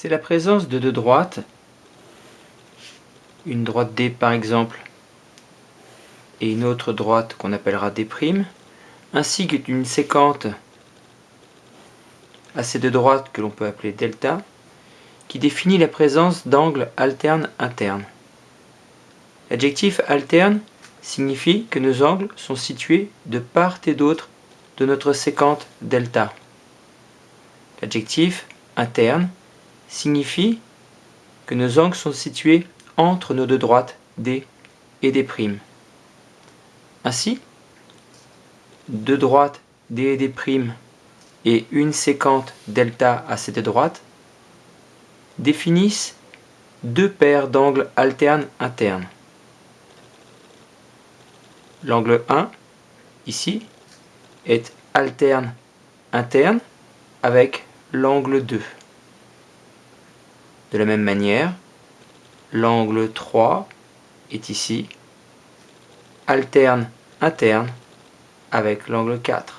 c'est la présence de deux droites, une droite D par exemple, et une autre droite qu'on appellera D', ainsi qu'une séquente à ces deux droites que l'on peut appeler delta, qui définit la présence d'angles alternes internes. L'adjectif alterne signifie que nos angles sont situés de part et d'autre de notre séquente delta. L'adjectif interne signifie que nos angles sont situés entre nos deux droites D et D'. Ainsi, deux droites D et D' et une séquente delta à ces deux droites définissent deux paires d'angles alternes internes. L'angle 1, ici, est alterne interne avec l'angle 2. De la même manière, l'angle 3 est ici alterne interne avec l'angle 4.